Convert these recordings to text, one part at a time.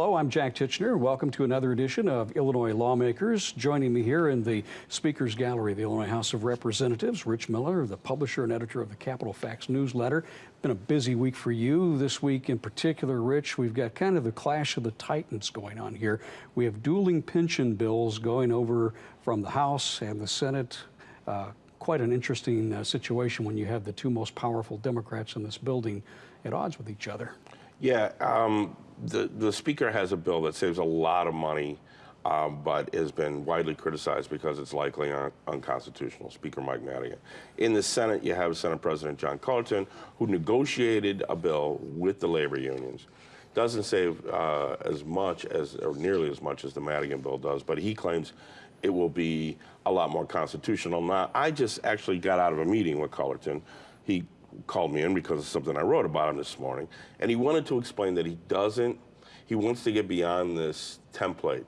Hello, I'm Jack Tichenor. Welcome to another edition of Illinois Lawmakers. Joining me here in the Speaker's Gallery of the Illinois House of Representatives, Rich Miller, the publisher and editor of the Capitol Fax newsletter. Been a busy week for you. This week in particular, Rich, we've got kind of the clash of the titans going on here. We have dueling pension bills going over from the House and the Senate. Uh, quite an interesting uh, situation when you have the two most powerful Democrats in this building at odds with each other. Yeah, um, the, the speaker has a bill that saves a lot of money, um, but has been widely criticized because it's likely un unconstitutional, Speaker Mike Madigan. In the Senate, you have Senate President John Cullerton, who negotiated a bill with the labor unions. Doesn't save uh, as much as, or nearly as much as the Madigan bill does, but he claims it will be a lot more constitutional. Now, I just actually got out of a meeting with Cullerton. He called me in because of something I wrote about him this morning, and he wanted to explain that he doesn't, he wants to get beyond this template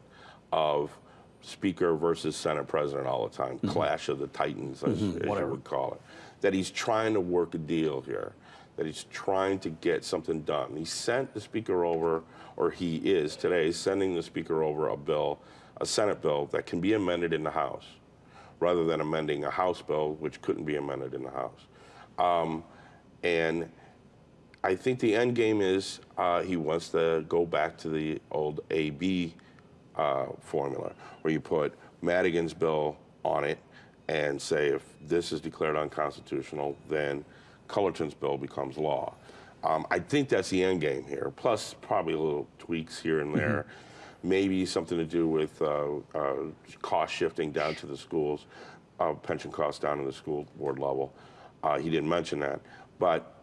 of Speaker versus Senate President all the time, mm -hmm. clash of the titans, as, mm -hmm. as you would call it. That he's trying to work a deal here, that he's trying to get something done. He sent the Speaker over, or he is today, sending the Speaker over a bill, a Senate bill that can be amended in the House, rather than amending a House bill which couldn't be amended in the House. Um, and I think the end game is uh, he wants to go back to the old AB uh, formula, where you put Madigan's bill on it and say if this is declared unconstitutional, then Cullerton's bill becomes law. Um, I think that's the end game here, plus probably a little tweaks here and there. Mm -hmm. Maybe something to do with uh, uh, cost shifting down to the schools, uh, pension costs down to the school board level. Uh, he didn't mention that. But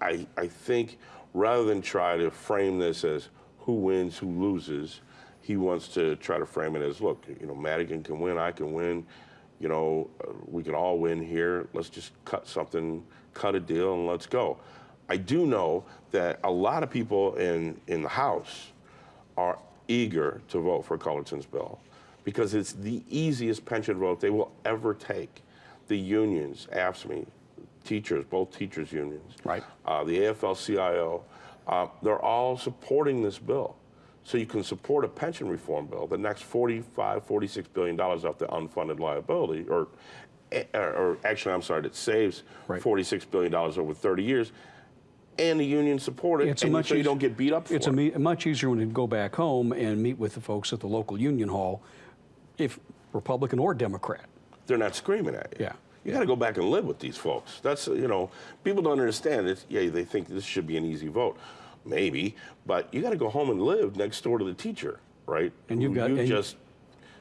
I, I think rather than try to frame this as who wins, who loses, he wants to try to frame it as, look, you know, Madigan can win, I can win, you know, uh, we can all win here. Let's just cut something, cut a deal, and let's go. I do know that a lot of people in, in the House are eager to vote for Cullerton's bill because it's the easiest pension vote they will ever take. The unions, AFSCME, teachers, both teachers unions, right. Uh, the AFL-CIO, uh, they're all supporting this bill. So you can support a pension reform bill the next 45, 46 billion dollars off the unfunded liability, or, eh, or, actually, I'm sorry, that saves right. 46 billion dollars over 30 years, and the union support it, it's and so you don't get beat up It's it. a much easier when you go back home and meet with the folks at the local union hall, if Republican or Democrat. They're not screaming at you. Yeah. You got to go back and live with these folks. That's, you know, people don't understand it. Yeah, they think this should be an easy vote. Maybe, but you got to go home and live next door to the teacher, right? And you've got you just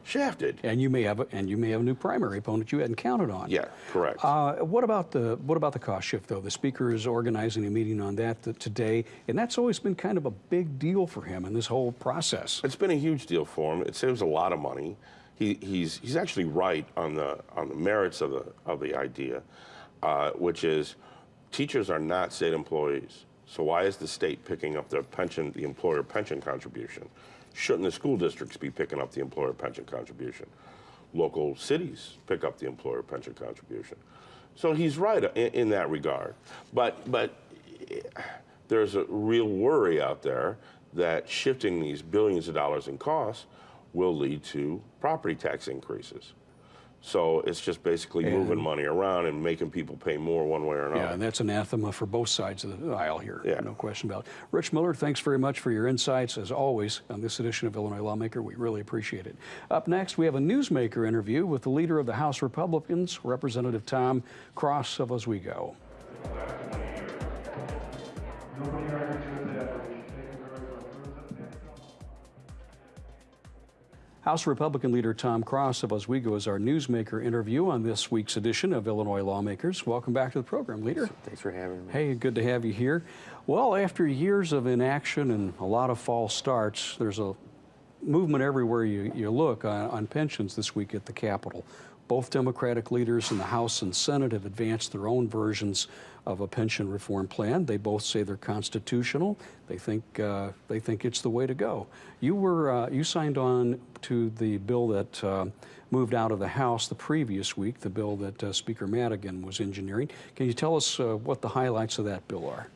shafted. And you may have a, and you may have a new primary opponent you hadn't counted on. Yeah, correct. Uh, what about the what about the cost shift though? The speaker is organizing a meeting on that today, and that's always been kind of a big deal for him in this whole process. It's been a huge deal for him. It saves a lot of money he, he's, he's actually right on the, on the merits of the, of the idea, uh, which is teachers are not state employees. So why is the state picking up the pension, the employer pension contribution? Shouldn't the school districts be picking up the employer pension contribution? Local cities pick up the employer pension contribution. So he's right in, in that regard. But, but there's a real worry out there that shifting these billions of dollars in costs will lead to property tax increases. So it's just basically and moving money around and making people pay more one way or another. Yeah, and that's anathema for both sides of the aisle here. Yeah. No question about it. Rich Miller, thanks very much for your insights, as always, on this edition of Illinois Lawmaker. We really appreciate it. Up next, we have a newsmaker interview with the leader of the House Republicans, Representative Tom Cross of Oswego. House Republican leader Tom Cross of Oswego is our newsmaker interview on this week's edition of Illinois Lawmakers. Welcome back to the program, leader. Thanks for having me. Hey, good to have you here. Well, after years of inaction and a lot of false starts, there's a movement everywhere you, you look on, on pensions this week at the Capitol. Both Democratic leaders in the House and Senate have advanced their own versions of a pension reform plan. They both say they're constitutional. They think uh, they think it's the way to go. You were uh, you signed on to the bill that uh, moved out of the House the previous week, the bill that uh, Speaker Madigan was engineering. Can you tell us uh, what the highlights of that bill are?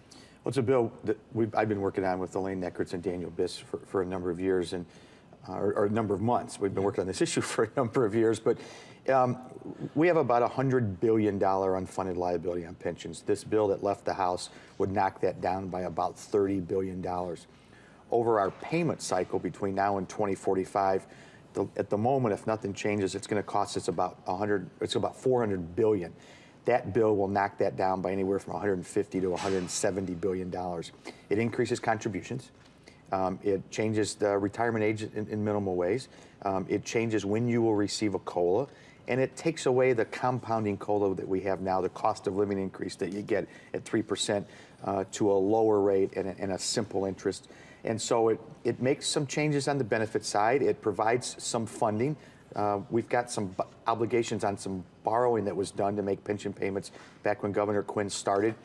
Well, it's a bill that we've, I've been working on with Elaine Nekritz and Daniel Biss for, for a number of years, and uh, or, or a number of months. We've been working on this issue for a number of years, but um, we have about a hundred billion dollar unfunded liability on pensions. This bill that left the House would knock that down by about thirty billion dollars. Over our payment cycle between now and 2045, the, at the moment, if nothing changes, it's going to cost us about 100. It's about 400 billion. That bill will knock that down by anywhere from 150 to 170 billion dollars. It increases contributions. Um, it changes the retirement age in, in minimal ways. Um, it changes when you will receive a COLA. And it takes away the compounding COLA that we have now, the cost of living increase that you get at 3% uh, to a lower rate and a, and a simple interest. And so it, it makes some changes on the benefit side. It provides some funding. Uh, we've got some obligations on some borrowing that was done to make pension payments back when Governor Quinn started.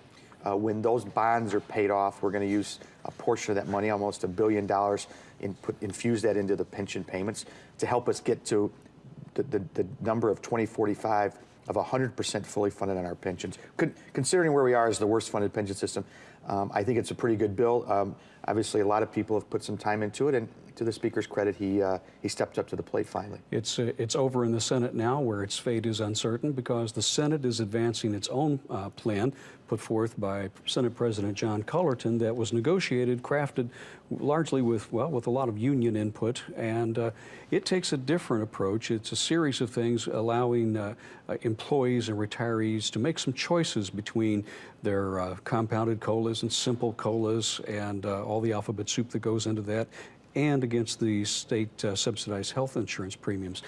Uh, when those bonds are paid off, we're going to use a portion of that money, almost a billion dollars, and put, infuse that into the pension payments to help us get to the, the, the number of 2045 of 100% fully funded on our pensions. Con- considering where we are as the worst funded pension system, um, I think it's a pretty good bill. Um, obviously, a lot of people have put some time into it, and to the Speaker's credit, he, uh, he stepped up to the plate finally. It's, uh, it's over in the Senate now where its fate is uncertain because the Senate is advancing its own uh, plan put forth by Senate President John Cullerton that was negotiated, crafted largely with, well, with a lot of union input. And uh, it takes a different approach. It's a series of things allowing uh, employees and retirees to make some choices between their uh, compounded colas and simple colas and uh, all the alphabet soup that goes into that and against the state uh, subsidized health insurance premiums.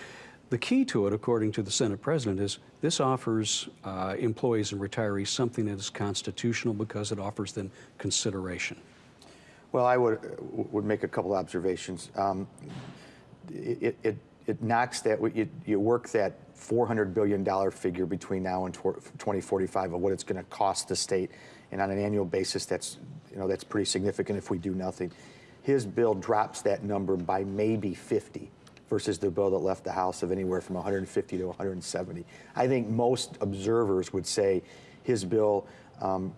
The key to it, according to the Senate president, is this offers uh, employees and retirees something that is constitutional because it offers them consideration. Well, I would would make a couple observations. Um, it, it, it knocks that you, you work that 400 billion dollar figure between now and 2045 of what it's going to cost the state, and on an annual basis, that's you know that's pretty significant if we do nothing. His bill drops that number by maybe 50 versus the bill that left the House of anywhere from 150 to 170. I think most observers would say his bill um,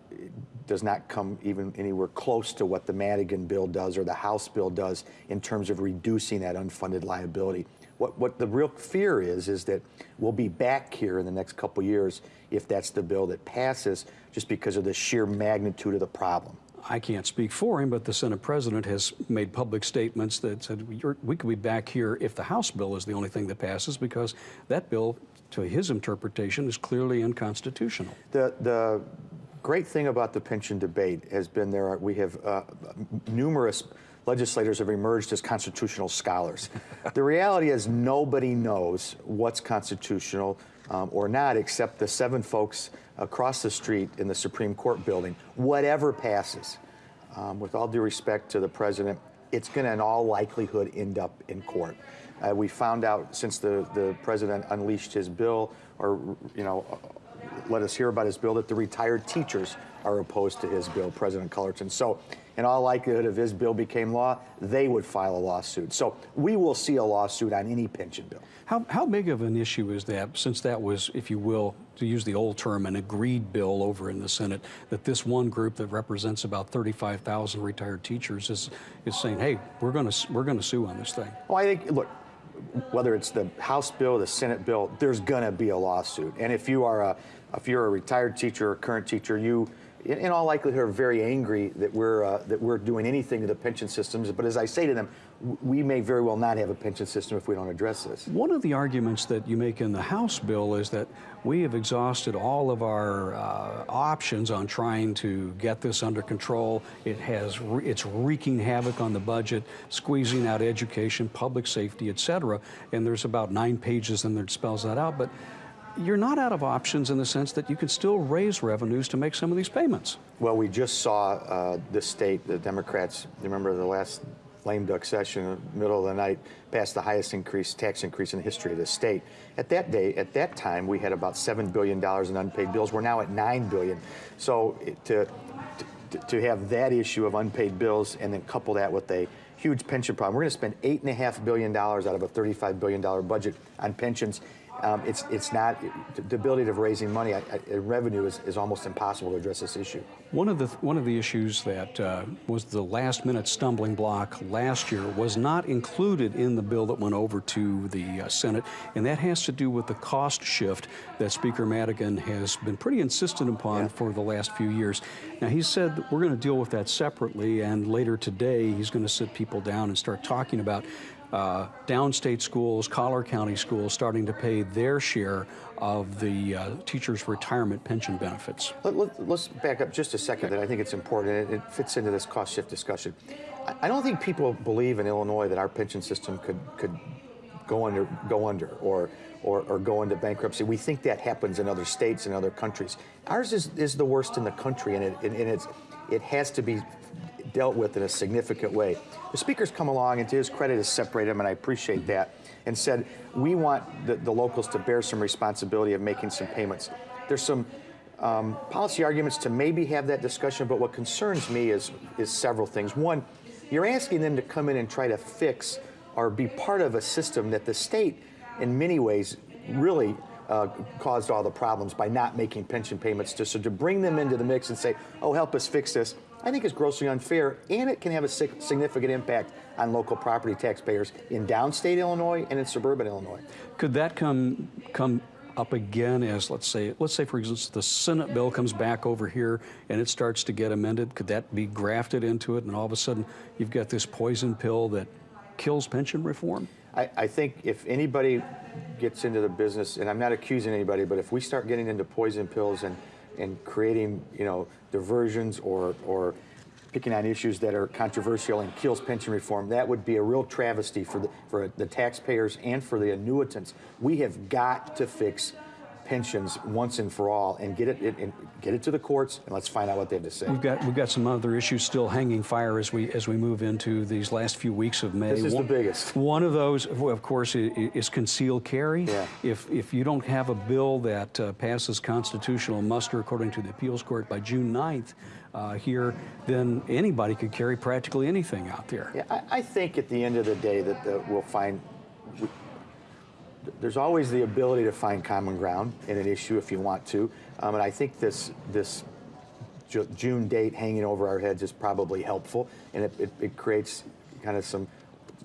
does not come even anywhere close to what the Madigan bill does or the House bill does in terms of reducing that unfunded liability. What, what the real fear is, is that we'll be back here in the next couple years if that's the bill that passes, just because of the sheer magnitude of the problem. I can't speak for him, but the Senate president has made public statements that said we could be back here if the House bill is the only thing that passes because that bill, to his interpretation, is clearly unconstitutional. The, the great thing about the pension debate has been there are, we have uh, numerous legislators have emerged as constitutional scholars. the reality is nobody knows what's constitutional um, or not except the seven folks across the street in the Supreme Court building. Whatever passes, um, with all due respect to the president, it's going to in all likelihood end up in court. Uh, we found out since the, the president unleashed his bill or, you know, let us hear about his bill that the retired teachers are opposed to his bill, President Cullerton. So, in all likelihood, if his bill became law, they would file a lawsuit. So, we will see a lawsuit on any pension bill. How, how big of an issue is that, since that was, if you will, to use the old term, an agreed bill over in the Senate, that this one group that represents about 35,000 retired teachers is, is saying, hey, we're going to we're going to sue on this thing? Well, I think, look, whether it's the House bill, the Senate bill, there's going to be a lawsuit. And if you are a if you're a retired teacher or a current teacher, you in all likelihood are very angry that we're uh, that we're doing anything to the pension systems. But as I say to them, we may very well not have a pension system if we don't address this. One of the arguments that you make in the House bill is that we have exhausted all of our uh, options on trying to get this under control. It has re- it's wreaking havoc on the budget, squeezing out education, public safety, et cetera. And there's about nine pages in there that spells that out. But you're not out of options in the sense that you can still raise revenues to make some of these payments. Well, we just saw uh, the state, the Democrats, remember the last lame duck session, middle of the night, passed the highest increase, tax increase in the history of the state. At that day, at that time, we had about $7 billion in unpaid bills. We're now at 9 billion. So to, to, to have that issue of unpaid bills and then couple that with a huge pension problem, we're going to spend $8.5 billion out of a $35 billion budget on pensions um, it's, it's not, the ability of raising money, I, I, revenue is, is almost impossible to address this issue. One of the one of the issues that uh, was the last minute stumbling block last year was not included in the bill that went over to the uh, Senate, and that has to do with the cost shift that Speaker Madigan has been pretty insistent upon Yeah. for the last few years. Now he said we're going to deal with that separately, and later today he's going to sit people down and start talking about uh, downstate schools, Collar County schools, starting to pay their share of the uh, teachers' retirement pension benefits. Let, let, us back up just a second. That I think it's important. and It, it fits into this cost shift discussion. I, I don't think people believe in Illinois that our pension system could could go under go under or, or or go into bankruptcy. We think that happens in other states and other countries. Ours is, is the worst in the country, and it and, and it's it has to be dealt with in a significant way. The speaker's come along, and to his credit, has separated them, and I appreciate that, and said, we want the, the locals to bear some responsibility of making some payments. There's some um, policy arguments to maybe have that discussion, but what concerns me is, is several things. One, you're asking them to come in and try to fix or be part of a system that the state, in many ways, really uh, caused all the problems by not making pension payments. To, so to bring them into the mix and say, oh, help us fix this, I think is grossly unfair, and it can have a significant impact on local property taxpayers in downstate Illinois and in suburban Illinois. Could that come come up again as let's say let's say for instance the Senate bill comes back over here and it starts to get amended? Could that be grafted into it, and all of a sudden you've got this poison pill that kills pension reform? I, I think if anybody gets into the business, and I'm not accusing anybody, but if we start getting into poison pills and, and creating, you know, diversions or, or picking on issues that are controversial and kills pension reform, that would be a real travesty for the, for the taxpayers and for the annuitants. We have got to fix pensions once and for all and get it, it and get it to the courts and let's find out what they have to say. We've got we've got some other issues still hanging fire as we as we move into these last few weeks of May. This is the one, biggest. One of those, of course, is concealed carry. Yeah. If if you don't have a bill that uh, passes constitutional muster according to the appeals court by June 9th uh, here, then anybody could carry practically anything out there. Yeah, I, I think at the end of the day that the, we'll find we, there's always the ability to find common ground in an issue if you want to, um, and I think this this June date hanging over our heads is probably helpful, and it, it, it creates kind of some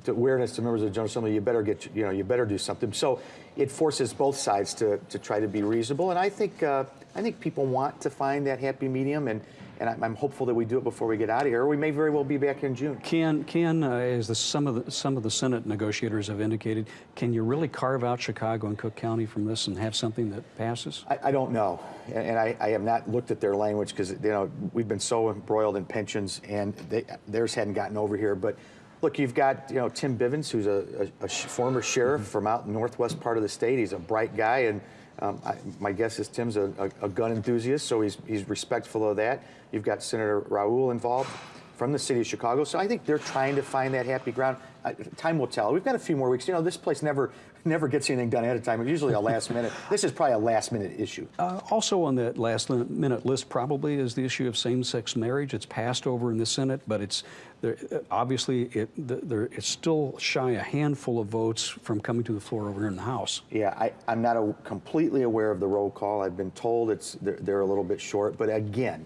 awareness to members of the General Assembly. You better get you know you better do something. So it forces both sides to, to try to be reasonable, and I think uh, I think people want to find that happy medium and. And I'm- I'm hopeful that we do it before we get out of here, or we may very well be back in June. Can can uh, as the, some of the some of the Senate negotiators have indicated, can you really carve out Chicago and Cook County from this and have something that passes? I, I don't know, and, and I, I have not looked at their language because you know we've been so embroiled in pensions, and they, theirs hadn't gotten over here. But look, you've got you know Tim Bivins, who's a, a, a former sheriff from out in northwest part of the state. He's a bright guy, and um, I, my guess is Tim's a, a, a gun enthusiast, so he's he's respectful of that. You've got Senator Raoul involved from the city of Chicago, so I think they're trying to find that happy ground. Time will tell. We've got a few more weeks. You know, this place never never gets anything done ahead of time. It's usually a last minute. This is probably a last minute issue. Uh, also on that last minute list probably is the issue of same-sex marriage. It's passed over in the Senate, but it's there, uh, obviously it there, it's still shy a handful of votes from coming to the floor over here in the House. Yeah, I, I'm not a, completely aware of the roll call. I've been told it's they're, they're a little bit short, but again,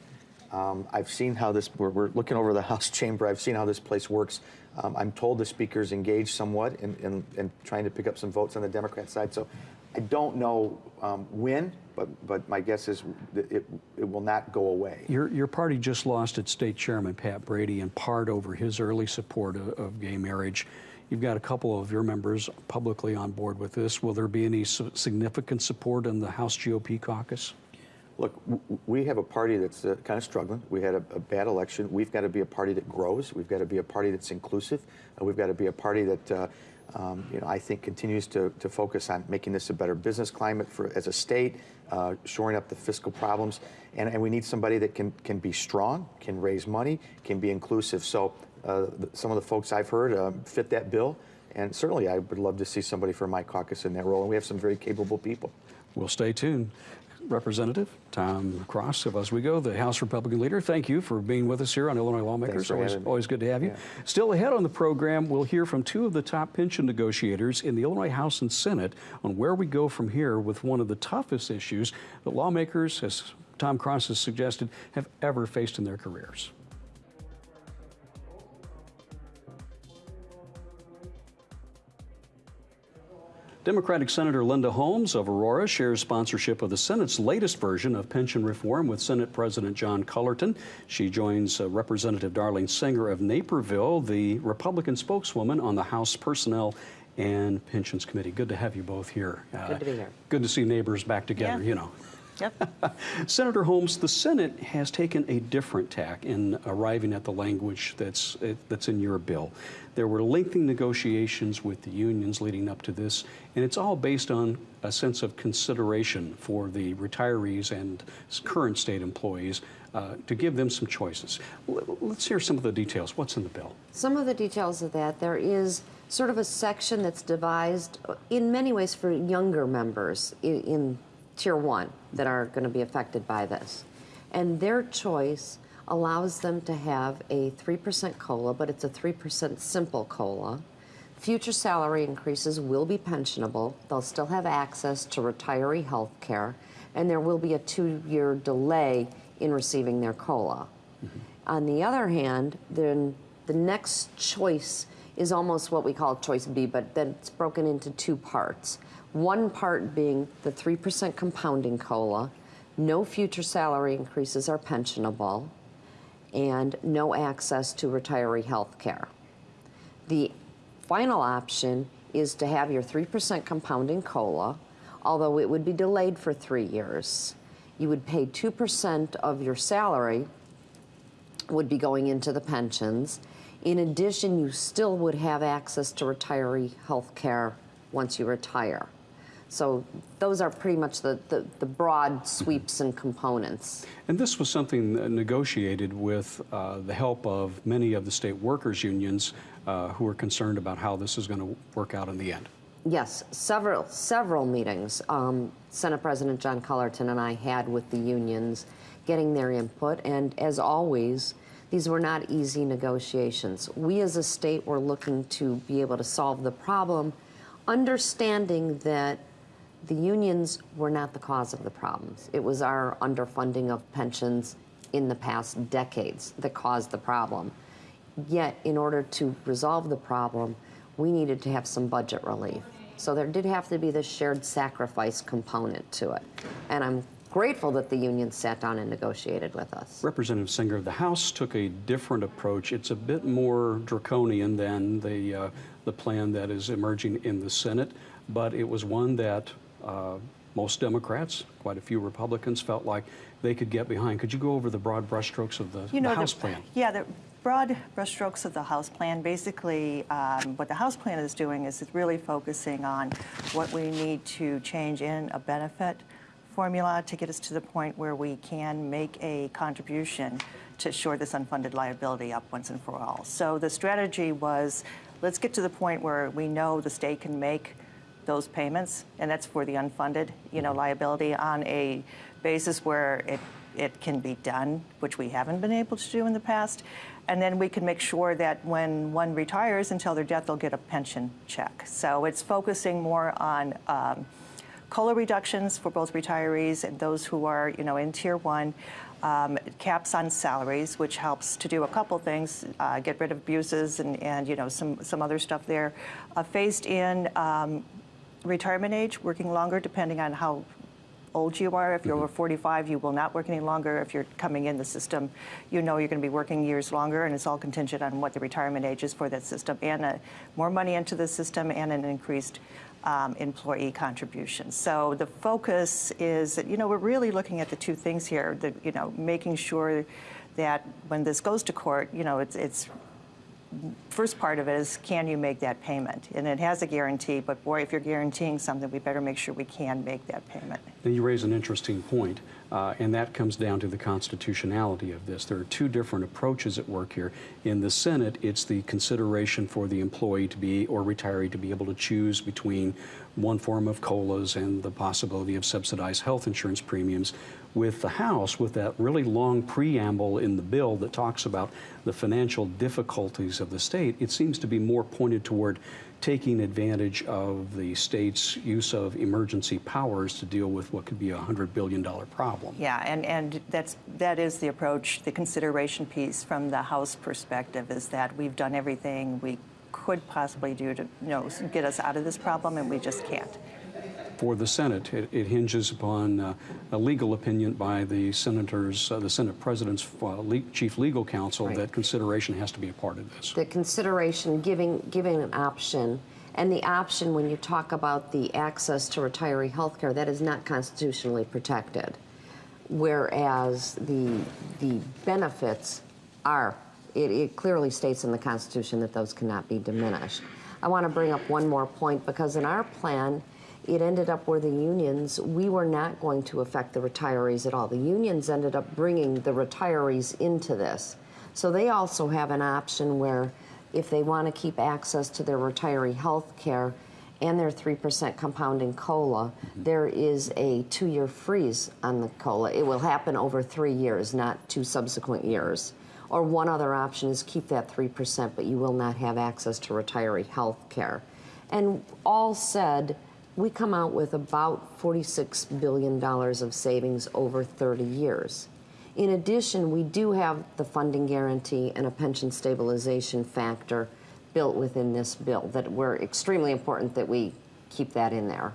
um, I've seen how this. We're, we're looking over the House chamber. I've seen how this place works. Um, I'm told the speaker's engaged somewhat in, in, in trying to pick up some votes on the Democrat side. So I don't know um, when, but but my guess is it it will not go away. Your, your party just lost its state chairman, Pat Brady, in part over his early support of, of gay marriage. You've got a couple of your members publicly on board with this. Will there be any significant support in the House GOP caucus? Look, we have a party that's uh, kind of struggling. We had a, a bad election. We've got to be a party that grows. We've got to be a party that's inclusive. Uh, we've got to be a party that, uh, um, you know, I think continues to, to focus on making this a better business climate for as a state, uh, shoring up the fiscal problems, and, and we need somebody that can can be strong, can raise money, can be inclusive. So uh, some of the folks I've heard uh, fit that bill, and certainly I would love to see somebody from my caucus in that role. And we have some very capable people. We'll stay tuned. Representative Tom Cross of Oswego, the House Republican leader. Thank you for being with us here on Illinois Lawmakers. always, always good to have you. Yeah. Still ahead on the program, we'll hear from two of the top pension negotiators in the Illinois House and Senate on where we go from here with one of the toughest issues that lawmakers, as Tom Cross has suggested, have ever faced in their careers. Democratic Senator Linda Holmes of Aurora shares sponsorship of the Senate's latest version of pension reform with Senate President John Cullerton. She joins uh, Representative Darlene Senger of Naperville, the Republican spokeswoman on the House Personnel and Pensions Committee. Good to have you both here. Uh, Good to be here. Good to see neighbors back together, Yeah. you know. Yep. Senator Holmes, the Senate has taken a different tack in arriving at the language that's, that's in your bill. There were lengthy negotiations with the unions leading up to this, and it's all based on a sense of consideration for the retirees and current state employees uh, to give them some choices. L- Let's hear some of the details. What's in the bill? Some of the details of that, there is sort of a section that's devised uh, in many ways for younger members in, in Tier 1 that are going to be affected by this. And their choice allows them to have a 3% COLA, but it's a 3% simple COLA. Future salary increases will be pensionable. They'll still have access to retiree health care, and there will be a two year delay in receiving their COLA. Mm-hmm. On the other hand, then the next choice is almost what we call choice B, but then it's broken into two parts. One part being the 3% compounding COLA, no future salary increases are pensionable, and no access to retiree health care. The final option is to have your 3% compounding COLA, although it would be delayed for three years. You would pay 2% of your salary would be going into the pensions. In addition, you still would have access to retiree health care once you retire. So those are pretty much the, the, the broad sweeps and components. And this was something negotiated with uh, the help of many of the state workers' unions uh, who are concerned about how this is going to work out in the end. Yes, several several meetings. Um, Senate President John Cullerton and I had with the unions, getting their input, and as always, these were not easy negotiations. We as a state were looking to be able to solve the problem, understanding that the unions were not the cause of the problems. It was our underfunding of pensions in the past decades that caused the problem. Yet, in order to resolve the problem, we needed to have some budget relief. So there did have to be this shared sacrifice component to it. And I'm grateful that the union sat down and negotiated with us. Representative Senger, of the House took a different approach. It's a bit more draconian than the, uh, the plan that is emerging in the Senate, but it was one that uh, most Democrats, quite a few Republicans, felt like they could get behind. Could you go over the broad brushstrokes of the, You know, the the- House plan? Yeah, the broad brushstrokes of the House plan, basically, um, what the House plan is doing is it's really focusing on what we need to change in a benefit formula to get us to the point where we can make a contribution to shore this unfunded liability up once and for all. So the strategy was, let's get to the point where we know the state can make those payments, and that's for the unfunded, you know, liability on a basis where it, it can be done, which we haven't been able to do in the past. And then we can make sure that when one retires until their death, they'll get a pension check. So it's focusing more on um, COLA reductions for both retirees and those who are, you know, in tier one. Um, caps on salaries, which helps to do a couple things, uh, get rid of abuses and, and you know some some other stuff there. Uh, phased in um, retirement age, working longer depending on how old you are. If you're over 45, you will not work any longer. If you're coming in the system, you know you're going to be working years longer, and it's all contingent on what the retirement age is for that system, and uh, more money into the system, and an increased um, employee contribution. So the focus is that you know we're really looking at the two things here. That you know making sure that when this goes to court, you know it's it's first part of it is can you make that payment? And it has a guarantee, but boy, if you're guaranteeing something, we better make sure we can make that payment. Now, you raise an interesting point. Uh, and that comes down to the constitutionality of this. There are two different approaches at work here. In the Senate, it's the consideration for the employee to be or retiree to be able to choose between one form of COLAs and the possibility of subsidized health insurance premiums. With the House, with that really long preamble in the bill that talks about the financial difficulties of the state, it seems to be more pointed toward taking advantage of the state's use of emergency powers to deal with what could be a $100 billion problem. Yeah, and, and that's, that is the approach, the consideration piece from the House perspective is that we've done everything we could possibly do to, you know, get us out of this problem, and we just can't. For the Senate, it, it hinges upon uh, a legal opinion by the senators, uh, the Senate President's uh, le chief legal counsel Right. that consideration has to be a part of this. the consideration, giving, giving an option, and the option when you talk about the access to retiree health care, that is not constitutionally protected. Whereas the, the benefits are, it, it clearly states in the Constitution that those cannot be diminished. I want to bring up one more point because in our plan, it ended up where the unions, we were not going to affect the retirees at all. The unions ended up bringing the retirees into this. So they also have an option where if they want to keep access to their retiree health care and their 3% compounding COLA, there is a two year freeze on the COLA. It will happen over three years, not two subsequent years. Or one other option is keep that 3%, but you will not have access to retiree health care. And all said, we come out with about $46 billion of savings over 30 years. In addition, we do have the funding guarantee and a pension stabilization factor built within this bill that were extremely important that we keep that in there.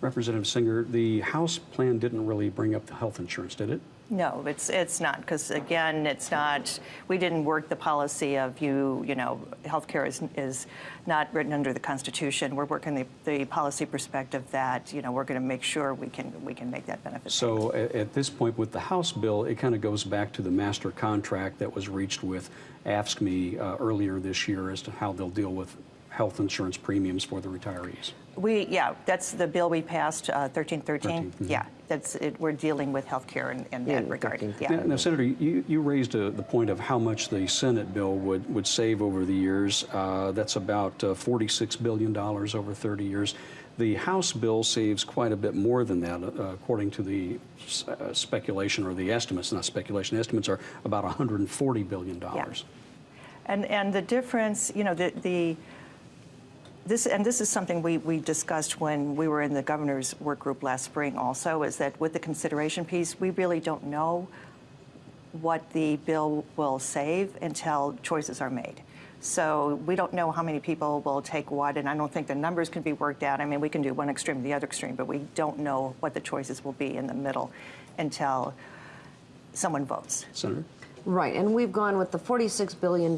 Representative Senger, the House plan didn't really bring up the health insurance, did it? No, it's, it's not, because again, it's not, we didn't work the policy of you, you know, healthcare is, is not written under the Constitution. We're working the, the policy perspective that, you know, we're going to make sure we can, we can make that benefit. So at, at this point with the House bill, it kind of goes back to the master contract that was reached with AFSCME uh, earlier this year as to how they'll deal with health insurance premiums for the retirees. We, yeah, that's the bill we passed, uh, 1313. 13, mhm. Yeah, that's, it, we're dealing with healthcare in, in Yeah, that regard. 13. Yeah. Now, now, Senator, you, you raised uh the point of how much the Senate bill would, would save over the years. Uh, that's about uh, $46 billion over 30 years. The House bill saves quite a bit more than that, uh, according to the s- uh, speculation or the estimates, not speculation, estimates are about $140 billion. Yeah. And, and the difference, you know, the, the this, and this is something we, we discussed when we were in the governor's work group last spring also, is that with the consideration piece, we really don't know what the bill will save until choices are made. So we don't know how many people will take what, and I don't think the numbers can be worked out. I mean, we can do one extreme, the other extreme, but we don't know what the choices will be in the middle until someone votes. Senator? Right, and we've gone with the $46 billion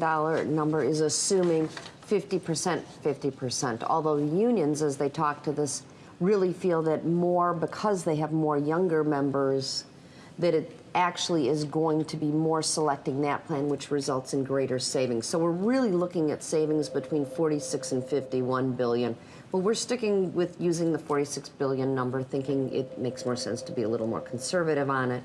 number is assuming 50%, 50%. Although the unions, as they talk to this, really feel that more, because they have more younger members, that it actually is going to be more selecting that plan, which results in greater savings. So we're really looking at savings between 46 and 51 billion. But we're sticking with using the 46 billion number, thinking it makes more sense to be a little more conservative on it.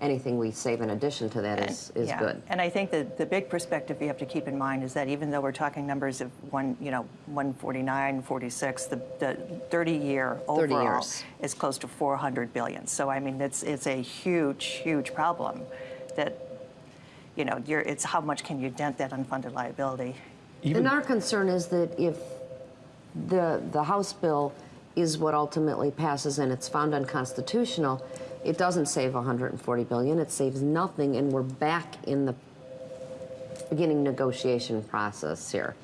Anything we save in addition to that is, is Yeah. good. And I think that the big perspective you have to keep in mind is that even though we're talking numbers of one, you know, 149, 46, the, the 30 year 30 overall years. is close to 400 billion. So I mean, it's it's a huge, huge problem. That, you know, you're, it's how much can you dent that unfunded liability? Even, And our concern is that if the, the House bill is what ultimately passes and it's found unconstitutional, it doesn't save 140 billion, it saves nothing, and we're back in the beginning negotiation process here.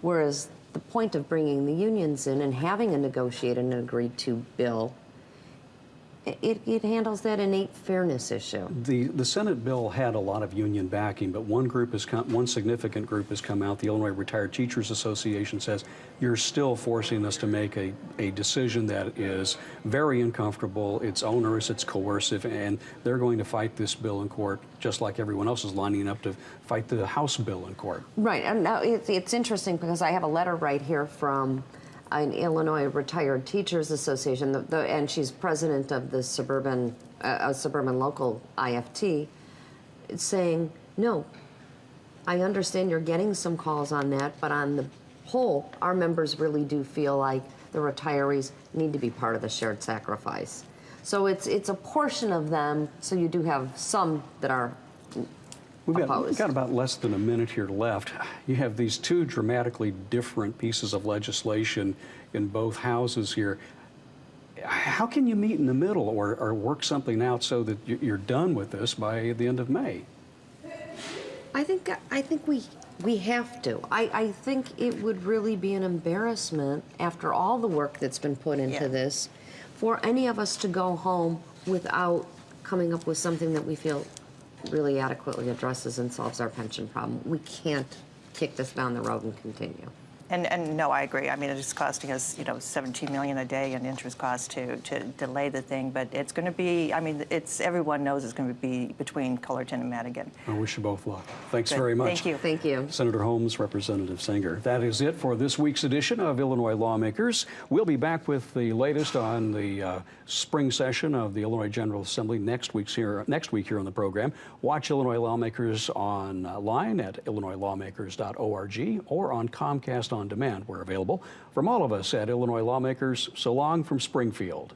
Whereas the point of bringing the unions in and having a negotiated and agreed to bill, it, it handles that innate fairness issue. The, the Senate bill had a lot of union backing, but one group has come, one significant group has come out. The Illinois Retired Teachers Association says you're still forcing us to make a, a decision that is very uncomfortable. It's onerous, it's coercive, and they're going to fight this bill in court, just like everyone else is lining up to fight the House bill in court. Right, and now it's, it's interesting because I have a letter right here from an Illinois Retired Teachers Association, the, the, and she's president of the suburban, uh, suburban local IFT, saying, no, I understand you're getting some calls on that, but on the whole, our members really do feel like the retirees need to be part of the shared sacrifice. So it's it's a portion of them. So you do have some that are We've got, we've opposed. got about less than a minute here left. You have these two dramatically different pieces of legislation in both houses here. How can you meet in the middle or, or work something out so that you- you're done with this by the end of May? I think I think we we have to. I, I think it would really be an embarrassment after all the work that's been put into Yeah. this for any of us to go home without coming up with something that we feel really adequately addresses and solves our pension problem. We can't kick this down the road and continue. And, and no, I agree. I mean, it's costing us, you know, 17 million a day in interest costs to, to delay the thing, but it's going to be, I mean, it's, everyone knows it's going to be between Cullerton and Madigan. I wish you both luck. Thanks Good. very much. Thank you. Thank you. Senator Holmes, Representative Senger. That is it for this week's edition of Illinois Lawmakers. We'll be back with the latest on the uh, spring session of the Illinois General Assembly next week's here next week here on the program. Watch Illinois Lawmakers online at illinoislawmakers.org or on Comcast on Demand, where available. From all of us at Illinois Lawmakers, so long from Springfield.